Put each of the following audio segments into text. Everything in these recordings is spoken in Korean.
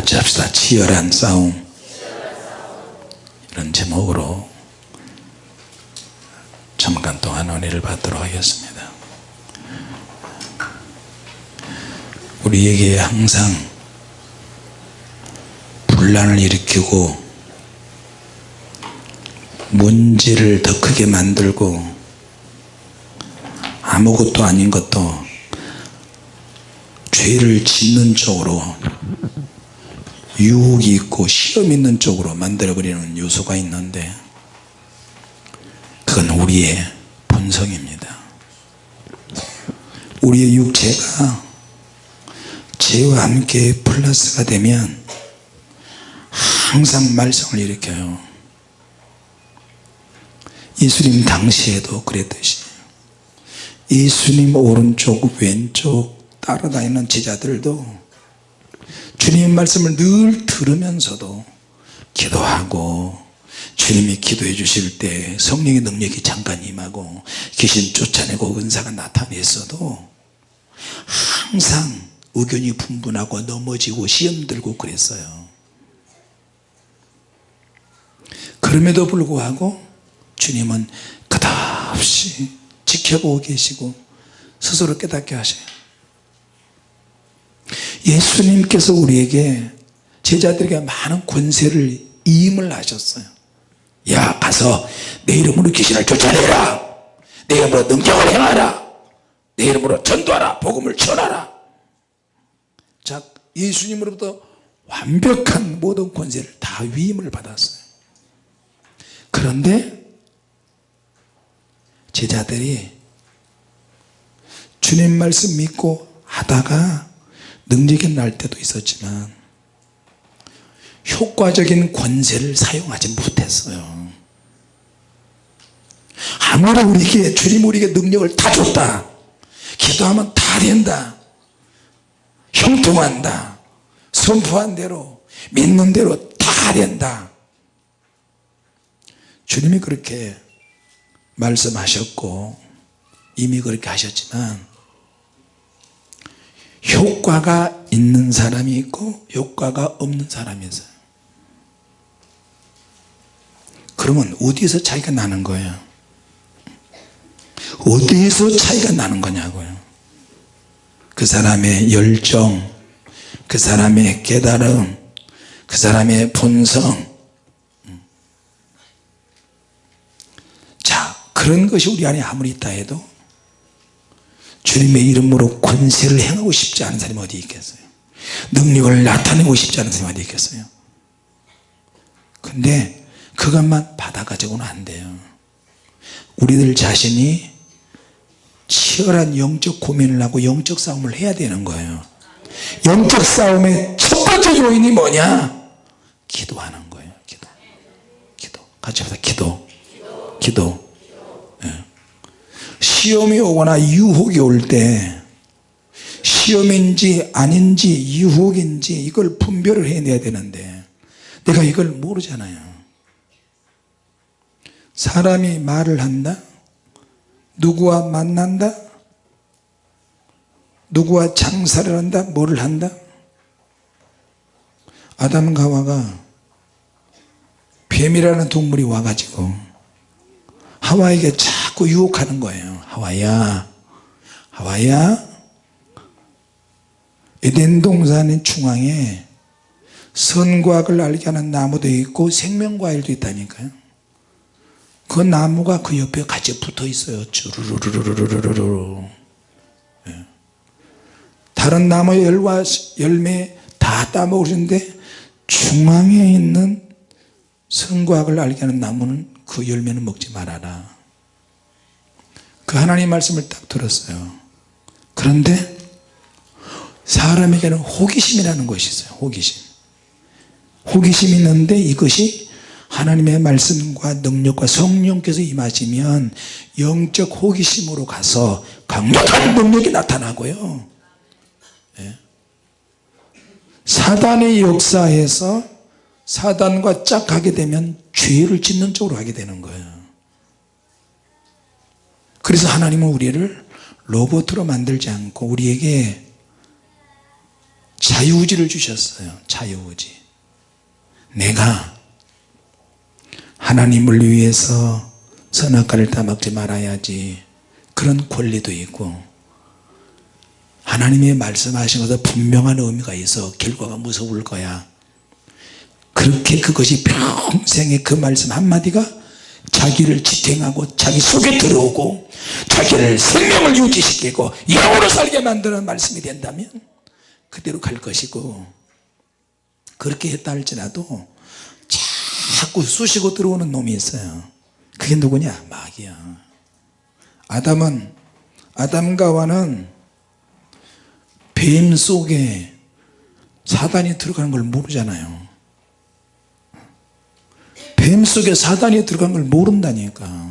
같이 합시다 치열한 싸움. 이런 제목으로 잠깐 동안 은혜를 받도록 하겠습니다. 우리에게 항상 분란을 일으키고 문제를 더 크게 만들고 아무것도 아닌 것도 죄를 짓는 쪽으로 유혹이 있고 시험 있는 쪽으로 만들어버리는 요소가 있는데 그건 우리의 본성입니다. 우리의 육체가 죄와 함께 플러스가 되면 항상 말썽을 일으켜요. 예수님 당시에도 그랬듯이 예수님 오른쪽 왼쪽 따라다니는 제자들도 주님 말씀을 늘 들으면서도 기도하고 주님이 기도해 주실 때 성령의 능력이 잠깐 임하고 귀신 쫓아내고 은사가 나타냈어도 항상 의견이 분분하고 넘어지고 시험 들고 그랬어요. 그럼에도 불구하고 주님은 끝없이 지켜보고 계시고 스스로 깨닫게 하셔요 예수님께서 우리에게 제자들에게 많은 권세를 임을 하셨어요. 야 가서 내 이름으로 귀신을 쫓아내라. 내 이름으로 능력을 행하라. 내 이름으로 전도하라. 복음을 전하라. 자 예수님으로부터 완벽한 모든 권세를 다 위임을 받았어요. 그런데 제자들이 주님 말씀 믿고 하다가 능력이 날 때도 있었지만 효과적인 권세를 사용하지 못했어요. 아무리 우리에게 주님 우리에게 능력을 다 줬다 기도하면 다 된다 형통한다 선포한 대로 믿는 대로 다 된다. 주님이 그렇게 말씀하셨고 이미 그렇게 하셨지만 효과가 있는 사람이 있고 효과가 없는 사람이 있어요. 그러면 어디에서 차이가 나는 거예요? 어디에서 차이가 나는 거냐고요. 그 사람의 열정 그 사람의 깨달음 그 사람의 본성. 자 그런 것이 우리 안에 아무리 있다 해도 주님의 이름으로 권세를 행하고 싶지 않은 사람이 어디 있겠어요? 능력을 나타내고 싶지 않은 사람이 어디 있겠어요? 근데 그것만 받아가지고는 안 돼요. 우리들 자신이 치열한 영적 고민을 하고 영적 싸움을 해야 되는 거예요. 영적 싸움의 첫 번째 요인이 뭐냐? 기도하는 거예요. 기도. 기도. 같이 합시다. 기도. 기도. 예. 시험이 오거나 유혹이 올 때 시험인지 아닌지 유혹인지 이걸 분별을 해내야 되는데 내가 이걸 모르잖아요. 사람이 말을 한다? 누구와 만난다? 누구와 장사를 한다? 뭐를 한다? 아담과 하와가 뱀이라는 동물이 와가지고 하와에게 자꾸 유혹하는 거예요. 하와야 하와야. 에덴 동산의 중앙에 선과학을 알게 하는 나무도 있고 생명과일도 있다니까요. 그 나무가 그 옆에 같이 붙어 있어요. 쭈르르르르르르르. 예. 다른 나무 열과 열매 다 따먹으시는데 중앙에 있는 선과학을 알게 하는 나무는 그 열매는 먹지 말아라 그 하나님 말씀을 딱 들었어요. 그런데 사람에게는 호기심이라는 것이 있어요. 호기심. 호기심이 있는데 이것이 하나님의 말씀과 능력과 성령께서 임하시면 영적 호기심으로 가서 강력한 능력이 나타나고요. 예. 사단의 역사에서 사단과 짝하게 되면 죄를 짓는 쪽으로 하게 되는 거예요 그래서 하나님은 우리를 로봇으로 만들지 않고 우리에게 자유의지를 주셨어요. 자유의지. 내가 하나님을 위해서 선악과를 따먹지 말아야지 그런 권리도 있고 하나님의 말씀하신 것에 분명한 의미가 있어 결과가 무서울 거야. 그렇게 그것이 평생의 그 말씀 한마디가 자기를 지탱하고 자기 속에 들어오고 자기를 생명을 유지시키고 영으로 살게 만드는 말씀이 된다면 그대로 갈 것이고 그렇게 했다 할지라도 자꾸 쑤시고 들어오는 놈이 있어요. 그게 누구냐? 마귀야. 아담은 아담과 하와는 뱀 속에 사단이 들어가는 걸 모르잖아요 뱀 속에 사단이 들어간 걸 모른다니까.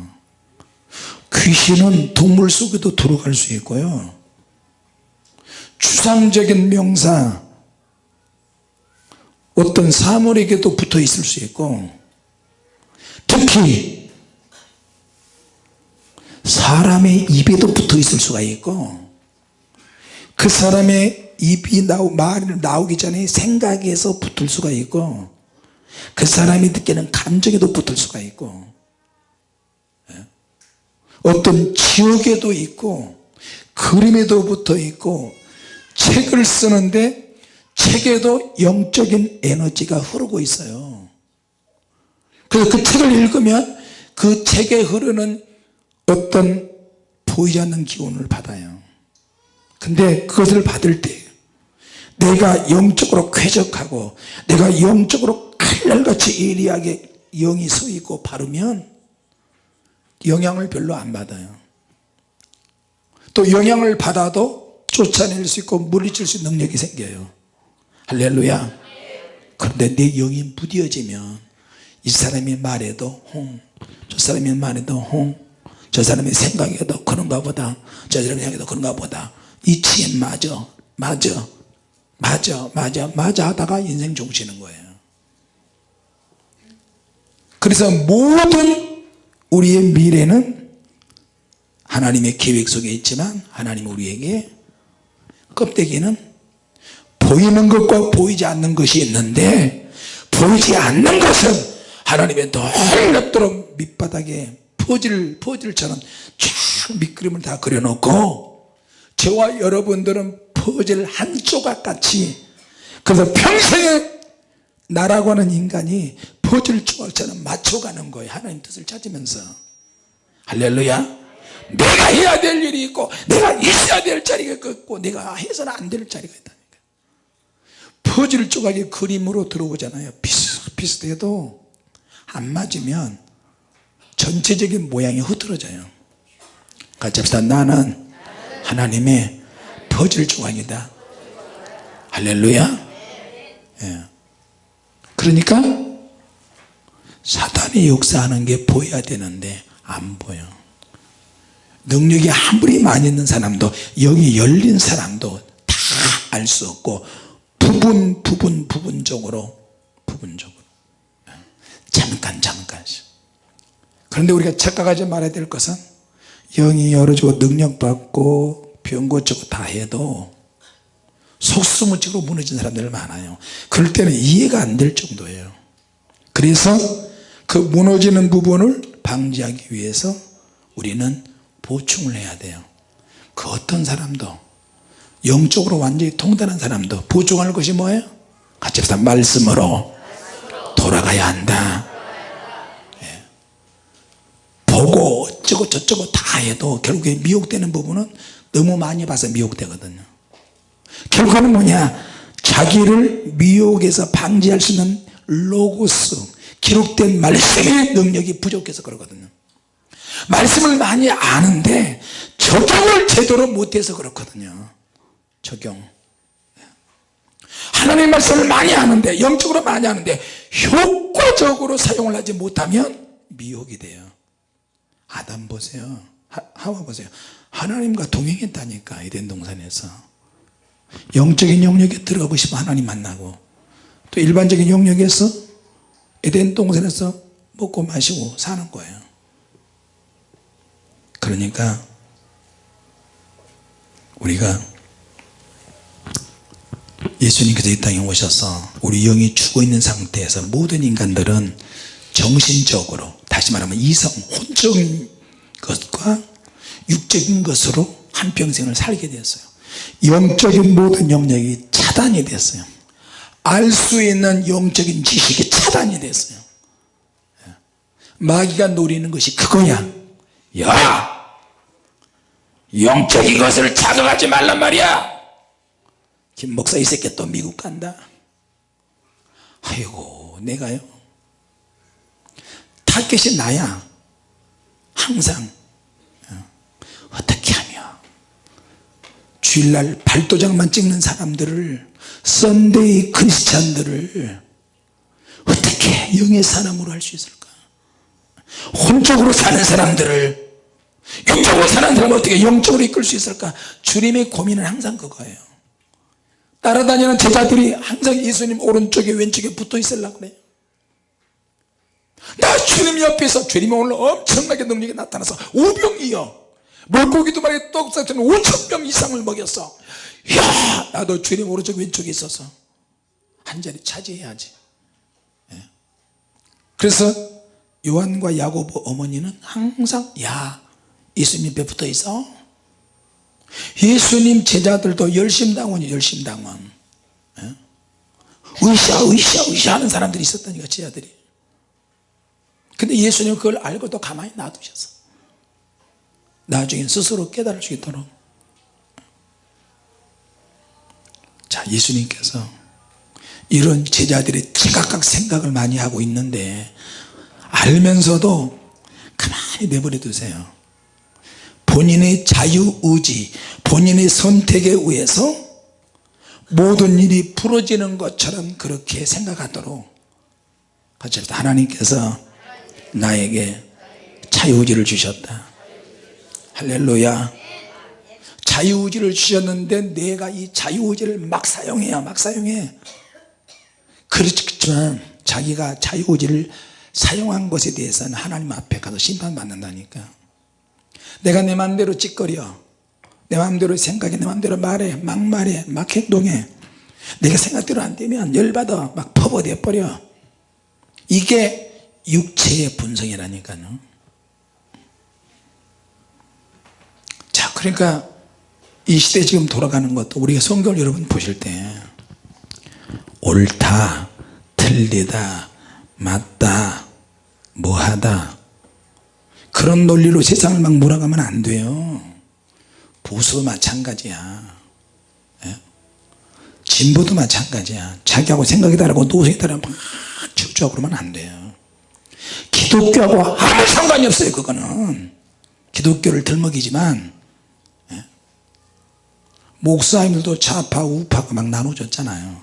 귀신은 동물 속에도 들어갈 수 있고요. 추상적인 명사 어떤 사물에게도 붙어 있을 수 있고 특히 사람의 입에도 붙어 있을 수가 있고 그 사람의 입이 나오, 말이 나오기 전에 생각에서 붙을 수가 있고 그 사람이 느끼는 감정에도 붙을 수가 있고 예? 어떤 지역에도 있고 그림에도 붙어 있고 책을 쓰는데 책에도 영적인 에너지가 흐르고 있어요 그래서 그 책을 읽으면 그 책에 흐르는 어떤 보이지 않는 기운을 받아요 근데 그것을 받을 때 내가 영적으로 쾌적하고 내가 영적으로 칼날같이 예리하게 영이 서 있고 바르면 영향을 별로 안 받아요. 또 영향을 받아도 쫓아낼 수 있고 물리칠 수 있는 능력이 생겨요. 할렐루야. 그런데 내 영이 무뎌지면 이 사람이 말해도 홍 저 사람이 말해도 홍 저 사람의 생각에도 그런가 보다 저 사람의 생각에도 그런가 보다. 이치에 맞아 맞아 맞아 맞아 맞아 하다가 인생 종치는 거예요 그래서 모든 우리의 미래는 하나님의 계획 속에 있지만 하나님 우리에게 껍데기는 보이는 것과 보이지 않는 것이 있는데 보이지 않는 것은 하나님의 놀랍도록 밑바닥에 퍼즐, 퍼즐처럼 쫙 밑그림을 다 그려놓고 저와 여러분들은 퍼즐 한 조각 같이 그래서 평생에 나라고 하는 인간이 퍼즐 조각처럼 맞춰가는 거예요. 하나님 뜻을 찾으면서. 할렐루야. 내가 해야 될 일이 있고 내가 있어야 될 자리가 있고 내가 해서는 안 될 자리가 있다니까. 퍼즐 조각이 그림으로 들어오잖아요. 비슷비슷해도 안 맞으면 전체적인 모양이 흐트러져요. 같이 합시다. 나는 하나님의 퍼즐 조각이다. 할렐루야. 예. 그러니까 사단이 역사하는 게 보여야 되는데 안 보여. 능력이 아무리 많이 있는 사람도 영이 열린 사람도 다 알 수 없고 부분 부분 부분적으로 부분적으로. 잠깐 잠깐씩. 그런데 우리가 착각하지 말아야 될 것은 영이 열어주고 능력받고 병 고치고 다 해도 속수무책으로 무너진 사람들 많아요. 그럴 때는 이해가 안 될 정도예요. 그래서 그 무너지는 부분을 방지하기 위해서 우리는 보충을 해야 돼요. 그 어떤 사람도 영적으로 완전히 통달한 사람도 보충할 것이 뭐예요? 같이 합시다. 말씀으로 돌아가야 한다. 예. 보고 어쩌고 저쩌고 다 해도 결국에 미혹되는 부분은 너무 많이 봐서 미혹되거든요. 결과는 뭐냐? 자기를 미혹에서 방지할 수 있는 로고스 기록된 말씀의 능력이 부족해서 그러거든요. 말씀을 많이 아는데 적용을 제대로 못해서 그렇거든요. 적용. 하나님의 말씀을 많이 아는데 영적으로 많이 아는데 효과적으로 사용을 하지 못하면 미혹이 돼요. 아담 보세요. 하 와 보세요. 하나님과 동행했다니까 에덴 동산에서. 영적인 영역에 들어가고 싶으면 하나님 만나고 또 일반적인 영역에서 에덴 동산에서 먹고 마시고 사는 거예요. 그러니까 우리가 예수님께서 이 땅에 오셔서 우리 영이 죽어있는 상태에서 모든 인간들은 정신적으로 다시 말하면 이성 혼적인 것과 육적인 것으로 한평생을 살게 되었어요. 영적인 모든 영역이 차단이 됐어요 알 수 있는 영적인 지식이 차단이 됐어요. 마귀가 노리는 것이 그거야. 야! 영적인 것을 자극하지 말란 말이야! 김 목사 이 새끼 또 미국 간다. 아이고 내가요? 타겟이 나야. 항상. 어, 어떻게 주일날 발도장만 찍는 사람들을 썬데이 크리스찬들을 어떻게 영의 사람으로 할 수 있을까? 혼적으로 사는 사람들을 영적으로 사는 사람을 어떻게 영적으로 이끌 수 있을까? 주님의 고민은 항상 그거예요. 따라다니는 제자들이 항상 예수님 오른쪽에 왼쪽에 붙어 있으려고 그래요. 나 주님 옆에서 주님이 오늘 엄청나게 능력이 나타나서 오병이요 물고기도 말에 떡사처럼 5천명 이상을 먹였어. 야 나도 주님 오른쪽 왼쪽에 있어서 한 자리 차지해야지. 예. 그래서 요한과 야고보 어머니는 항상 야 예수님 옆에 붙어 있어. 예수님 제자들도 열심당원이 열심당원. 예. 의샤 의샤 의샤 하는 사람들이 있었다니까 제자들이. 근데 예수님 그걸 알고도 가만히 놔두셨어 나중에 스스로 깨달을 수 있도록. 자 예수님께서 이런 제자들이 지각각 생각을 많이 하고 있는데 알면서도 가만히 내버려 두세요. 본인의 자유의지 본인의 선택에 의해서 모든 일이 풀어지는 것처럼 그렇게 생각하도록 하나님께서 나에게 자유의지를 주셨다 할렐루야. 자유의지를 주셨는데 내가 이 자유의지를 막 사용해야 막 사용해. 그렇지만 자기가 자유의지를 사용한 것에 대해서는 하나님 앞에 가서 심판받는다니까. 내가 내 마음대로 찌꺼려. 내 마음대로 생각해 내 마음대로 말해 막 말해 막 행동해. 내가 생각대로 안 되면 열받아 막 퍼버려 버려. 이게 육체의 분성이라니까요 자 그러니까 이 시대 지금 돌아가는 것도 우리가 성경을 여러분 보실 때 옳다 틀리다 맞다 뭐하다. 그런 논리로 세상을 막 몰아가면 안 돼요. 보수도 마찬가지야. 예? 진보도 마찬가지야. 자기하고 생각이 다르고 노선이 다르면 막 질주하고 그러면 안 돼요. 기독교하고 아무 상관이 없어요 그거는. 기독교를 들먹이지만 예? 목사님들도 좌파 우파가 막 나눠졌잖아요.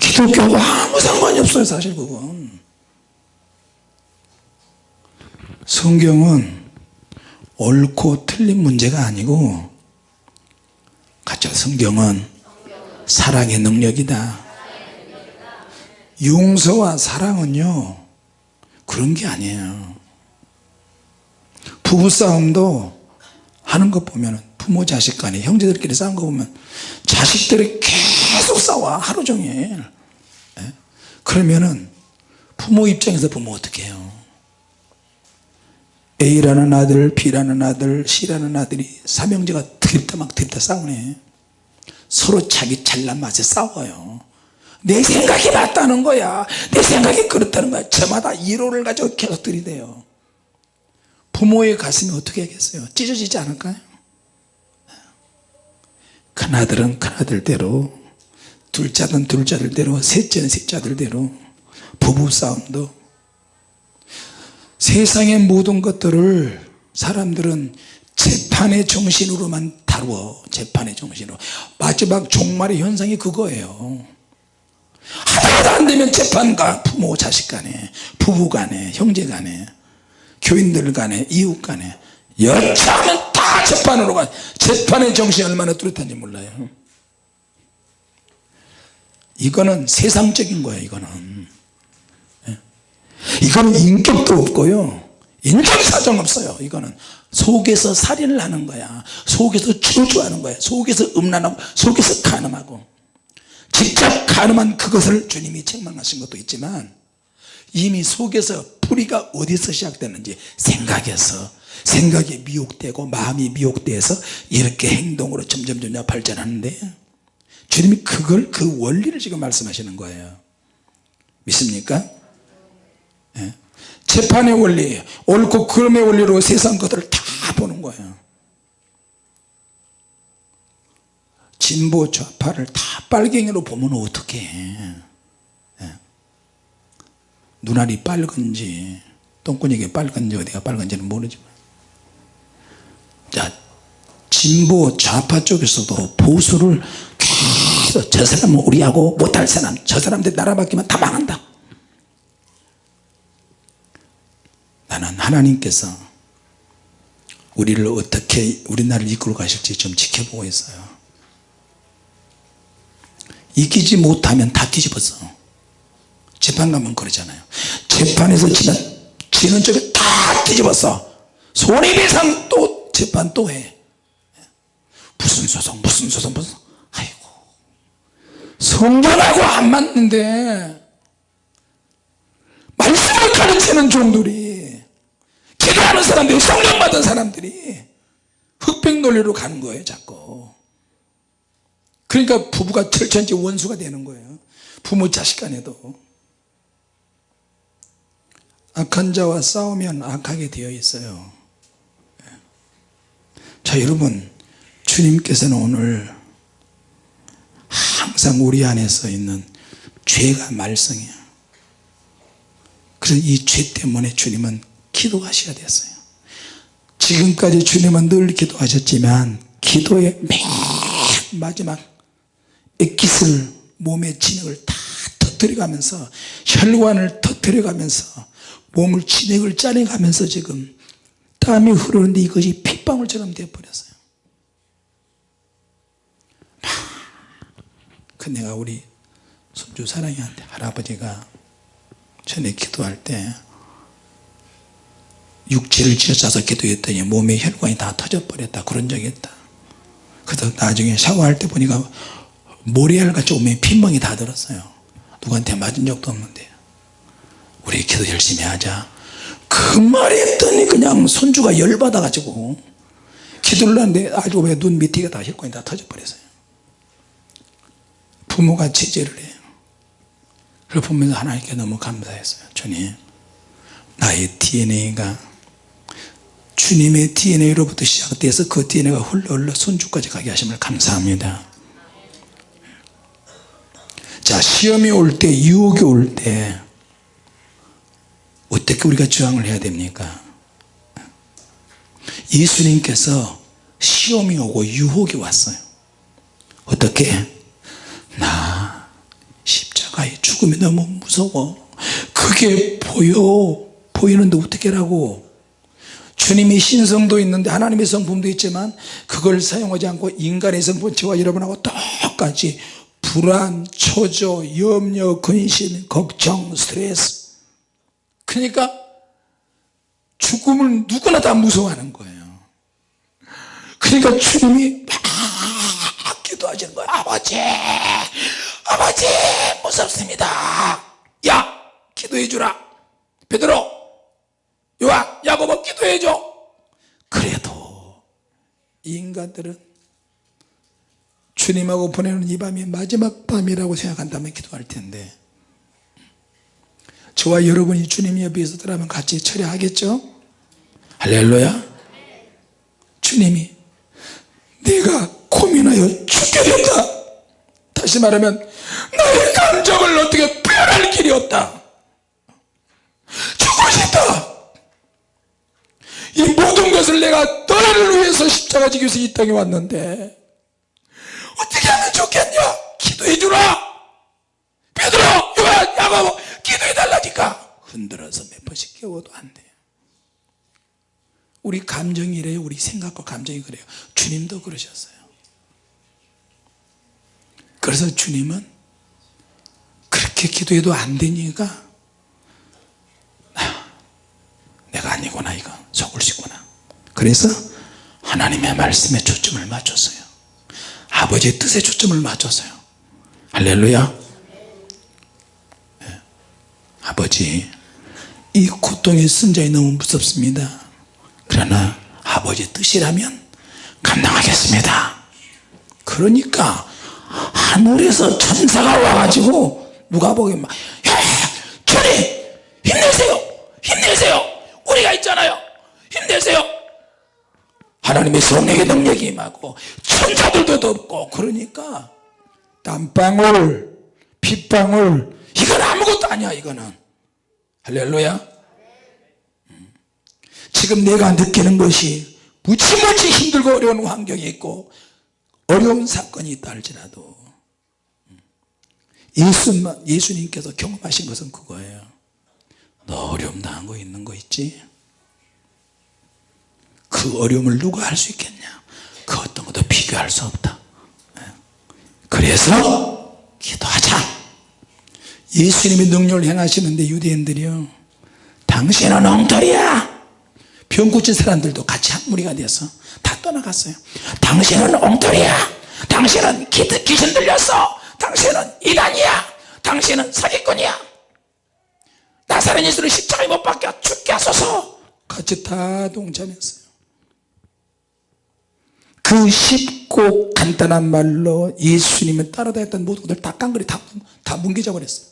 기독교하고 아무 상관이 없어요 사실 그건. 성경은 옳고 틀린 문제가 아니고 가짜 성경은. 사랑의 능력이다. 용서와 사랑은요 그런 게 아니에요. 부부싸움도 하는 것 보면 부모 자식 간에 형제들끼리 싸운 거 보면 자식들이 계속 싸워 하루 종일. 예? 그러면은 부모 입장에서 보면 어떻게 해요? A라는 아들 B라는 아들 C라는 아들이 삼형제가 드립다 막 드립다 싸우네. 서로 자기 잘난 맛에 싸워요. 내 생각이 맞다는 거야. 내 생각이 그렇다는 거야. 저마다 1호를 가지고 계속 들이대요. 부모의 가슴이 어떻게 하겠어요? 찢어지지 않을까요 큰아들은 큰아들대로 둘째는 둘째들대로 셋째는 셋째들대로 부부싸움도 세상의 모든 것들을 사람들은 재판의 정신으로만 다루어 재판의 정신으로. 마지막 종말의 현상이 그거예요. 하다하다 안되면 재판가 부모 자식 간에 부부 간에 형제 간에 교인들 간에 이웃 간에. 여차하면 다 재판으로 가. 재판의 정신이 얼마나 뚜렷한지 몰라요. 이거는 세상적인 거예요 이거는. 예. 이거는 인격도 없고요. 인정사정 없어요 이거는. 속에서 살인을 하는 거야. 속에서 저주하는 거야. 속에서 음란하고 속에서 간음하고. 직접 가늠한 그것을 주님이 책망하신 것도 있지만 이미 속에서 뿌리가 어디서 시작되는지 생각에서 생각이 미혹되고 마음이 미혹돼서 이렇게 행동으로 점점 점점 발전하는데 주님이 그걸 그 원리를 지금 말씀하시는 거예요 믿습니까? 예? 재판의 원리 옳고 그름의 원리로 세상 것들을 다 보는 거예요 진보 좌파를 다 빨갱이로 보면 어떻게? 눈알이 빨간지 똥꾸니게 빨간지 어디가 빨간지는 모르지만. 자 진보 좌파 쪽에서도 보수를 계속 저 사람은 우리하고 못할 사람 저 사람들 나라 바뀌면 다 망한다. 나는 하나님께서 우리를 어떻게 우리나라를 이끌어 가실지 좀 지켜보고 있어요. 이기지 못하면 다 뒤집었어 재판 가면 그러잖아요. 재판에서 지는, 지는 쪽에 다 뒤집었어. 손해배상 또 재판 또해. 무슨 소송 무슨 소송 무슨 아이고. 성전하고 안 맞는데. 말씀을 가르치는 종들이. 기도하는 사람들이 성령 받은 사람들이 흑백 논리로 가는 거예요 자꾸. 그러니까 부부가 철천지 원수가 되는 거예요. 부모 자식 간에도 악한 자와 싸우면 악하게 되어 있어요. 자 여러분 주님께서는 오늘 항상 우리 안에서 있는 죄가 말썽이야. 그래서 이 죄 때문에 주님은 기도하셔야 됐어요. 지금까지 주님은 늘 기도하셨지만 기도의 맨 마지막 액기스를 몸의 진액을 다 터뜨려가면서 혈관을 터뜨려가면서 몸을 진액을 짜내가면서 지금 땀이 흐르는데 이것이 핏방울처럼 되어버렸어요. 그 내가 우리 손주 사랑이한테 할아버지가 전에 기도할 때 육체를 쥐어짜서 기도했더니 몸의 혈관이 다 터져버렸다. 그런 적이 있다. 그래서 나중에 샤워할 때 보니까 모래알같이 몸에 핀멍이 다 들었어요. 누구한테 맞은 적도 없는데 우리 기도 열심히 하자. 그 말이 했더니 그냥 손주가 열받아 가지고 기도를 하는데 알고 보니 눈 밑에 다 혈관이 다 터져버렸어요. 부모가 제재를 해요. 그걸 보면서 하나님께 너무 감사했어요. 주님 나의 DNA가 주님의 DNA로부터 시작돼서 그 DNA가 흘러 흘러 손주까지 가게 하심을 감사합니다. 자 시험이 올 때 유혹이 올때 어떻게 우리가 저항을 해야 됩니까? 예수님께서 시험이 오고 유혹이 왔어요. 어떻게? 나 십자가의 죽음이 너무 무서워. 그게 보여 보이는데 어떻게 라고. 주님이 신성도 있는데 하나님의 성품도 있지만 그걸 사용하지 않고 인간의 성품 저와 여러분하고 똑같이 불안, 초조, 염려, 근심, 걱정, 스트레스 그러니까 죽음을 누구나 다 무서워하는 거예요. 그러니까 주님이 막 기도하시는 거예요. 아버지 아버지 무섭습니다. 야 기도해 주라. 베드로 요한 야고보 기도해 줘. 그래도 인간들은 주님하고 보내는 이 밤이 마지막 밤이라고 생각한다면 기도할 텐데 저와 여러분이 주님 옆에 있었더라면 같이 철회하겠죠? 할렐루야. 주님이 내가 고민하여 죽게 된다. 다시 말하면 나의 감정을 어떻게 표현할 길이 없다. 죽고 싶다. 이 모든 것을 내가 너를 위해서 십자가 지기 위해서 이 땅에 왔는데 어떻게 하면 좋겠냐? 기도해 주라. 베드로 요한 야고보 해 달라니까. 흔들어서 몇 번씩 깨워도 안 돼요 우리 감정이 이래요? 우리 생각과 감정이 그래요? 주님도 그러셨어요. 그래서 주님은 그렇게 기도해도 안 되니까 아, 내가 아니구나 이거. 속을 시구나. 그래서 하나님의 말씀에 초점을 맞췄어요. 아버지의 뜻에 초점을 맞췄어요. 할렐루야. 예. 아버지 이 고통의 순자이 너무 무섭습니다. 그러나 아버지 뜻이라면 감당하겠습니다. 그러니까 하늘에서 천사가 와가지고 누가 보기엔 막 야, 주님 힘내세요 힘내세요. 우리가 있잖아요. 힘내세요. 하나님의 성령의 능력이 임하고 천사들도 덥고 그러니까 땀방울 핏방울 이건 아무것도 아니야 이거는. 할렐루야. 음. 지금 내가 느끼는 것이 무지무지 힘들고 어려운 환경이 있고 어려운 사건이 있다 할지라도. 음. 예수만, 예수님께서 경험하신 것은 그거예요. 너 어려움 당한 거 있는 거 있지? 그 어려움을 누가 할 수 있겠냐? 그 어떤 것도 비교할 수 없다. 예. 그래서 기도하자 예수님이 능력을 행하시는데 유대인들이요. 당신은 엉터리야. 병 고친 사람들도 같이 한 무리가 돼서 다 떠나갔어요. 당신은 엉터리야. 당신은 기, 귀신 들렸어. 당신은 이단이야. 당신은 사기꾼이야. 나사렛 예수를 십자가에 못 박혀 죽게 하소서. 같이 다 동참했어요. 그 쉽고 간단한 말로 예수님을 따라다녔던 모든 것들 다 깡그리 다, 다 뭉개져 버렸어요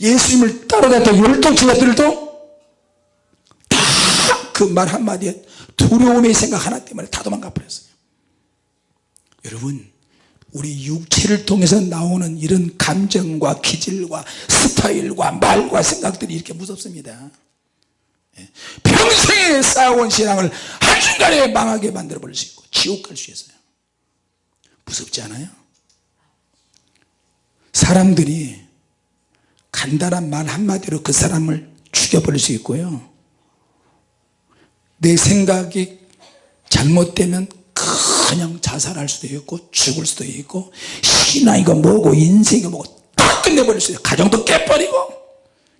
예수님을 따라다녔던 열두 제자들도 다 그 말 한마디에 두려움의 생각 하나 때문에 다 도망가 버렸어요 여러분 우리 육체를 통해서 나오는 이런 감정과 기질과 스타일과 말과 생각들이 이렇게 무섭습니다 예. 평생에 쌓아온 신앙을 한순간에 망하게 만들어 버릴 수 있고 지옥 갈 수 있어요 무섭지 않아요? 사람들이 간단한 말 한마디로 그 사람을 죽여버릴 수 있고요. 내 생각이 잘못되면 그냥 자살할 수도 있고 죽을 수도 있고 신앙이고 뭐고 인생이 뭐고 다 끝내버릴 수 있어요. 가정도 깨버리고.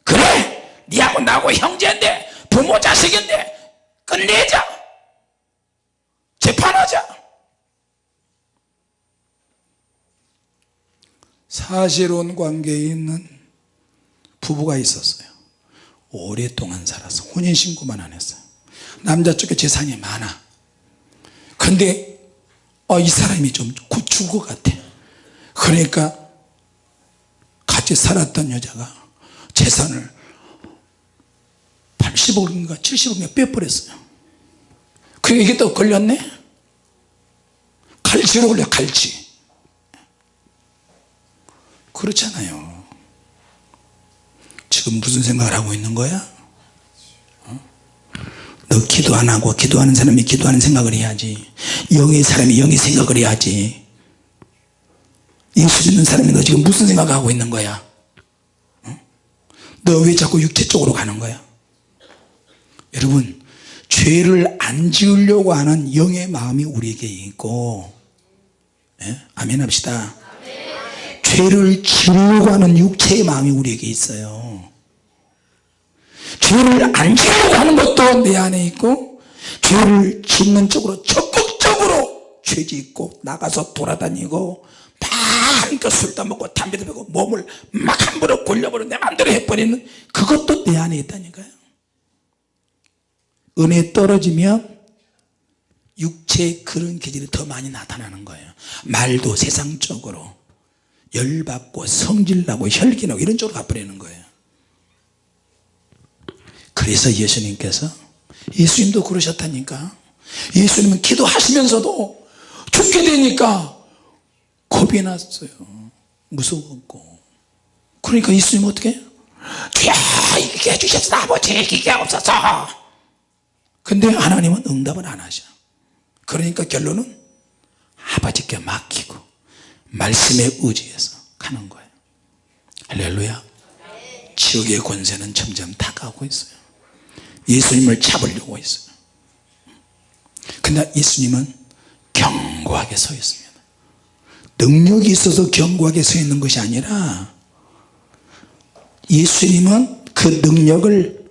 그래! 니하고 나하고 형제인데 부모 자식인데 끝내자. 재판하자. 사실혼 관계에 있는 부부가 있었어요. 오랫동안 살아서 혼인신고만 안 했어요. 남자 쪽에 재산이 많아. 근데 어, 이 사람이 좀곧 죽을 것 같아. 그러니까 같이 살았던 여자가 재산을 80억인가 70억인가 빼버렸어요. 그 이게 또 걸렸네? 갈치로 걸려 갈치 그렇잖아요 지금 무슨 생각을 하고 있는 거야? 어? 너 기도 안 하고 기도하는 사람이 기도하는 생각을 해야지. 영의 사람이 영의 생각을 해야지. 예수 믿는 사람이 너 지금 무슨 생각을 하고 있는 거야? 어? 너왜 자꾸 육체 쪽으로 가는 거야? 여러분 죄를 안 지으려고 하는 영의 마음이 우리에게 있고 예? 아멘 합시다. 죄를 지으려고 하는 육체의 마음이 우리에게 있어요 죄를 안 지으려고 하는 것도 내 안에 있고 죄를 짓는 쪽으로 적극적으로 죄 짓고 나가서 돌아다니고 마음껏 술도 먹고 담배도 피고 몸을 막 함부로 굴려버리고 내 맘대로 해버리는 그것도 내 안에 있다니까요. 은혜 떨어지면 육체의 그런 기질이 더 많이 나타나는 거예요. 말도 세상적으로 열받고 성질나고 혈기나고 이런 쪽으로 가버리는 거예요 그래서 예수님께서 예수님도 그러셨다니까. 예수님은 기도하시면서도 죽게 되니까 겁이 났어요. 무서웠고. 그러니까 예수님 어떻게 주여 이게 해주셨어 아버지 이게 없어서. 근데 하나님은 응답을 안 하셔. 그러니까 결론은 아버지께 맡기고 말씀에 의지해서 가는 거예요. 할렐루야. 지옥의 권세는 점점 다가오고 있어요 예수님을 잡으려고 있어요. 근데 예수님은 견고하게 서 있습니다. 능력이 있어서 견고하게 서 있는 것이 아니라 예수님은 그 능력을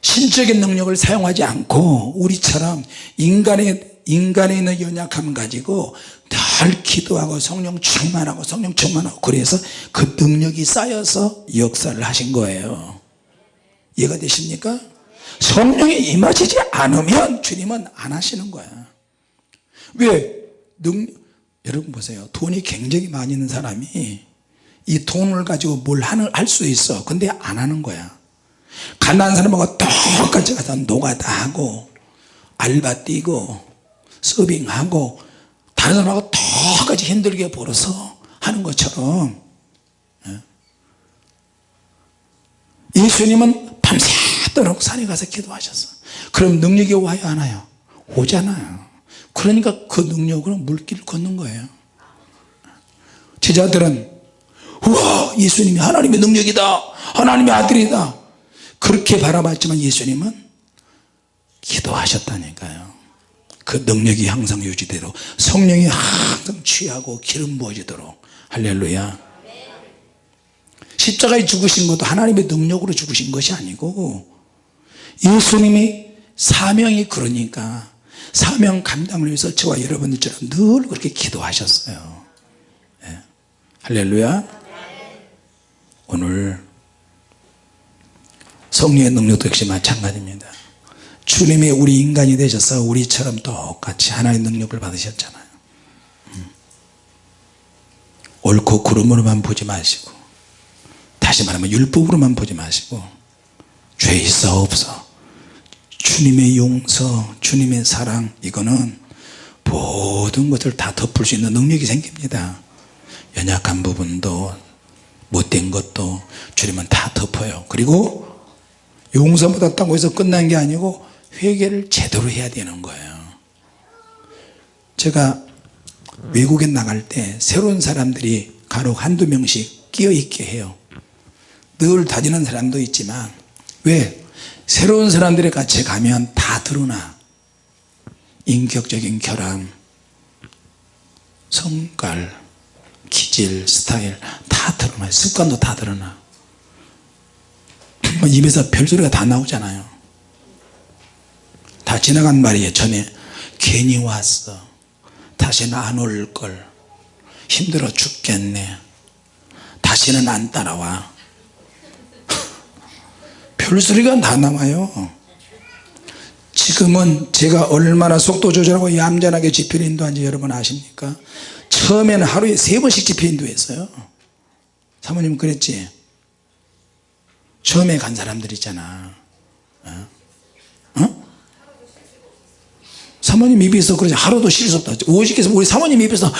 신적인 능력을 사용하지 않고 우리처럼 인간의 인간에 있는 연약함 가지고 늘 기도하고 성령 충만하고 성령 충만하고 그래서 그 능력이 쌓여서 역사를 하신 거예요. 이해가 되십니까? 성령이 임하시지 않으면 주님은 안 하시는 거야 왜? 능, 여러분 보세요 돈이 굉장히 많이 있는 사람이 이 돈을 가지고 뭘할수 있어 근데 안 하는 거야 가난한 사람하고 똑같이 가서 노가다 하고 알바 뛰고 서빙하고 다른 사람하고 똑같이 힘들게 벌어서 하는 것처럼 예. 예수님은 밤새 도록 산에 가서 기도하셨어. 그럼 능력이 와요? 안 와요? 오잖아요. 그러니까 그 능력으로 물길을 걷는 거예요. 제자들은 우와 예수님이 하나님의 능력이다. 하나님의 아들이다. 그렇게 바라봤지만 예수님은 기도하셨다니까요. 그 능력이 항상 유지되도록 성령이 항상 취하고 기름 부어지도록. 할렐루야. 십자가에 죽으신 것도 하나님의 능력으로 죽으신 것이 아니고 예수님이 사명이 그러니까 사명 감당을 위해서 저와 여러분들처럼 늘 그렇게 기도하셨어요 예. 할렐루야 오늘 성령의 능력도 역시 마찬가지입니다 주님이 우리 인간이 되셔서 우리처럼 똑같이 하나의 능력을 받으셨잖아요 음. 옳고 그름으로만 보지 마시고 다시 말하면 율법으로만 보지 마시고 죄 있어 없어 주님의 용서 주님의 사랑 이거는 모든 것을 다 덮을 수 있는 능력이 생깁니다. 연약한 부분도 못된 것도 주님은 다 덮어요. 그리고 용서 받았다고 해서 끝난 게 아니고 회개를 제대로 해야 되는 거예요. 제가 외국에 나갈 때 새로운 사람들이 간혹 한두 명씩 끼어 있게 해요. 늘 다니는 사람도 있지만 왜 새로운 사람들이 같이 가면 다 드러나. 인격적인 결함 성깔 기질 스타일 다 드러나요 습관도 다 드러나. 뭐 입에서 별소리가 다 나오잖아요. 다 지나간 말이에요 전에 괜히 왔어. 다시는 안 올 걸. 힘들어 죽겠네. 다시는 안 따라와 별소리가 다 나와요. 지금은 제가 얼마나 속도 조절하고 얌전하게 집회를 인도한지 여러분 아십니까? 처음에는 하루에 세 번씩 집회 인도했어요. 사모님 그랬지? 처음에 간 사람들 있잖아. 어? 어? 사모님 입에서 그러지 하루도 쉴 수 없다 오직해서 우리 사모님 입에서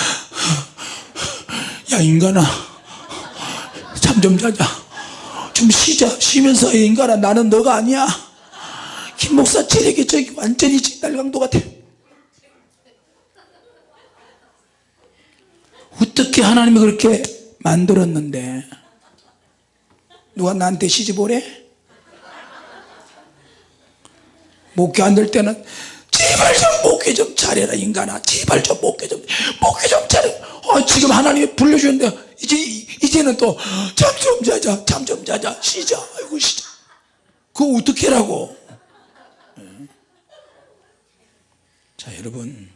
야 인간아 잠 좀 자자 좀 쉬자. 쉬면서 인간아 나는 너가 아니야. 김 목사 체력이 저기 완전히 날강도 같아 어떻게 하나님이 그렇게 만들었는데? 누가 나한테 시집 오래? 목회 안 될 때는 제발 좀 목회 좀 잘해라 인간아. 제발 좀 목회 좀 목회 좀 잘해 아, 지금 하나님이 불러주는데 이제 이제는 또 잠 좀 자자 잠 좀 자자 쉬자. 아이고 쉬자. 그거 어떻게 라고? 예. 자 여러분.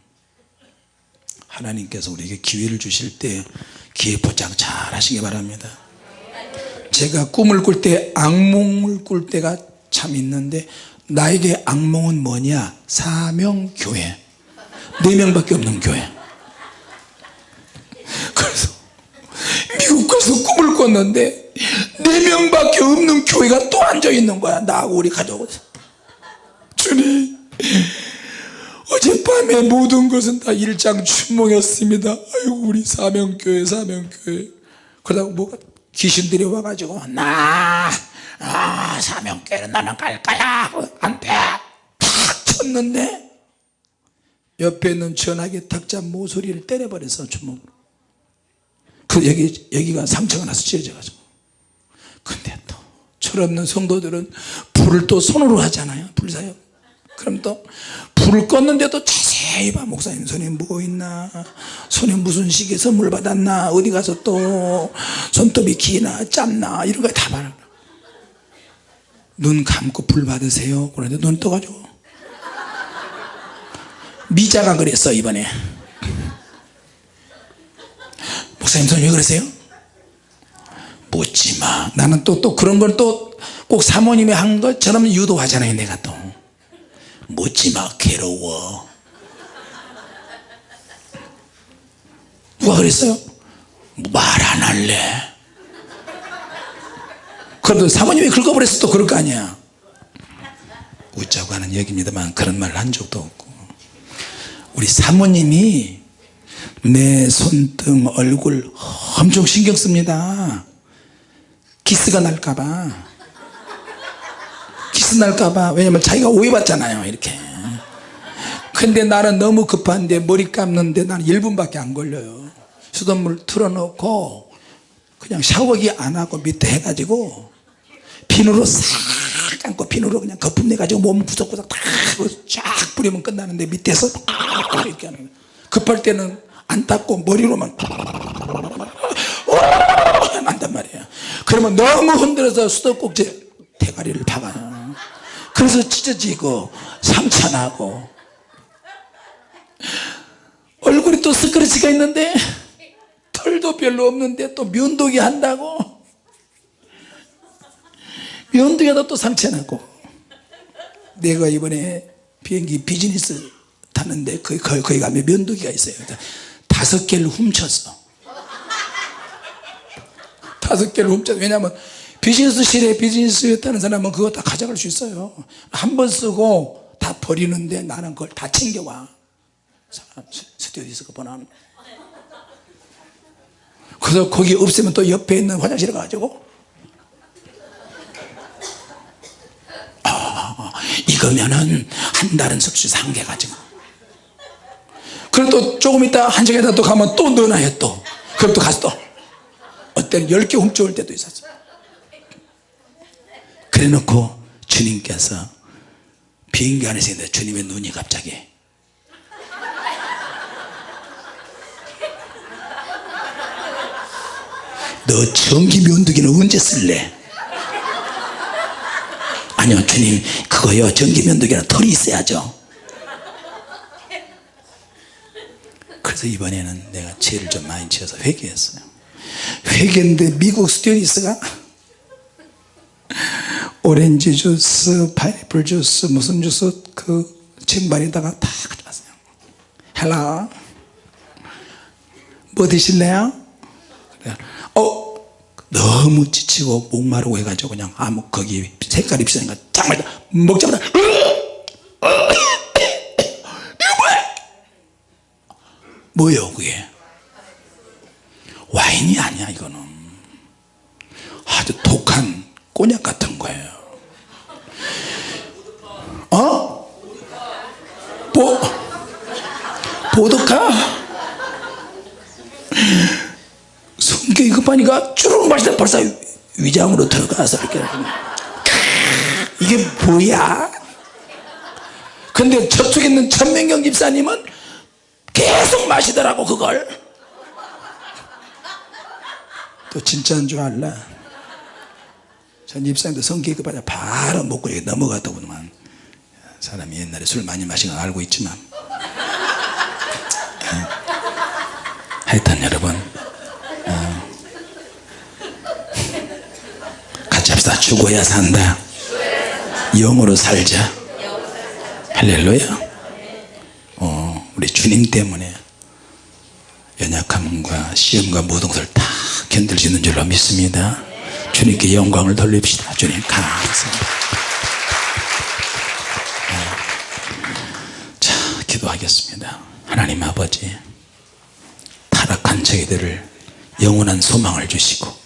하나님께서 우리에게 기회를 주실 때 기회 포장 잘 하시기 바랍니다. 제가 꿈을 꿀 때 악몽을 꿀 때가 참 있는데 나에게 악몽은 뭐냐? 사명교회. 네 명밖에 없는 교회 그래서 미국 꿨는데 네 명밖에 없는 교회가 또 앉아 있는 거야. 나하고 우리 가족은. 주님 어젯밤에 모든 것은 다 일장 춘몽이었습니다. 아이고 우리 사명교회 사명교회. 그러다가 뭐가 귀신들이 와가지고 나 아, 사명교회는 나는 갈 거야. 안돼. 탁 쳤는데 옆에 있는 전화기 탁자 모서리를 때려버려서 주먹으로 그 여기 여기가 상처가 나서 찢어져 가지고. 근데 또 철없는 성도들은 불을 또 손으로 하잖아요. 불사요. 그럼 또 불을 껐는데도 자세히 봐. 목사님 손에 뭐 있나? 손에 무슨 시계 선물 받았나? 어디 가서 또 손톱이 기나 짧나? 이런 거 다 봐라. 눈 감고 불 받으세요. 그런데 눈 떠가지고. 미자가 그랬어 이번에 목사님 손이 왜 그러세요? 묻지마. 나는 또 또 그런 걸 또 꼭 사모님이 한 것처럼 유도하잖아요 내가 또. 묻지마 괴로워. 누가 그랬어요? 말 안 할래. 그래도 사모님이 긁어버려서 또 그럴 거 아니야. 웃자고 하는 얘기입니다만 그런 말을 한 적도 없고. 우리 사모님이 내 손등 얼굴 엄청 신경 씁니다. 기스가 날까봐. 기스 날까봐. 왜냐면 자기가 오해받잖아요 이렇게. 근데 나는 너무 급한데 머리 감는데 나는 1분밖에 안 걸려요. 수돗물 틀어놓고 그냥 샤워기 안 하고 밑에 해가지고 비누로 싹 감고 비누로 그냥 거품 내가지고 몸 구석구석 쫙 뿌리면 끝나는데 밑에서 이렇게 하는. 급할 때는 안 닦고 머리로만 난단 말이에요. 그러면 너무 흔들어서 수도꼭지 대가리를 박아요. 그래서 찢어지고 상처나고. 얼굴이 또 스크래치가 있는데 털도 별로 없는데 또 면도기 한다고. 면도기 하다 또 상처나고. 내가 이번에 비행기 비즈니스 타는데 거기, 거기, 거기 가면 면도기가 있어요 다섯 개를 훔쳤어. 다섯 개를 훔쳤어. 왜냐하면 비즈니스실에 비즈니스였다는 사람은 그거 다 가져갈 수 있어요. 한 번 쓰고 다 버리는데 나는 그걸 다 챙겨와. 스튜디오에서 보나는. 그래서 거기 없으면 또 옆에 있는 화장실에 가가지고. 아, 이거면은 한 달은 석수 상개 가지고 그럼 또 조금 있다 한 시간 있다 또 가면 또 넣어놔요 또. 그럼 또 가서 또. 어때는 10개 훔쳐올 때도 있었어 그래 놓고 주님께서 비행기 안에서 있는데 주님의 눈이 갑자기. 너 전기 면도기는 언제 쓸래? 아니요 주님 그거요. 전기 면도기는 털이 있어야죠 그래서 이번에는 내가 죄를 좀 많이 지어서 회개했어요. 회개인데 미국 스튜디스가 오렌지 주스, 파인애플 주스, 무슨 주스 그 쟁반에다가 다 가져왔어요. 헬라. 뭐 드실래요? 어 너무 지치고 목마르고 해가지고 그냥 아무 거기 색깔이 비싸니까 짱 먹자마자 이거 뭐야 뭐예요 그게 와인이 아니야 이거는 아주 독한 꼬냑 같은 거예요 어? 보, 보드카? 성격이 급하니까 쭈룩 마시다 벌써 위장으로 들어가서 이렇게 이게 뭐야? 근데 저쪽에 있는 천명경 집사님은 계속 마시더라고 그걸. 또 진짜인 줄 알라. 전 집사님도 성격이 급하냐 바로 먹고 여기 넘어갔더구만. 사람이 옛날에 술 많이 마신 거 알고 있지만. 하여튼 여러분. 어, 같이 합시다. 죽어야 산다. 영으로 살자. 할렐루야. 어, 우리 주님 때문에 연약함과 시험과 모든 것을 다 견딜 수 있는 줄로 믿습니다. 주님께 영광을 돌립시다. 주님 감사합니다. 자 기도하겠습니다. 하나님 아버지 타락한 저희들을 영원한 소망을 주시고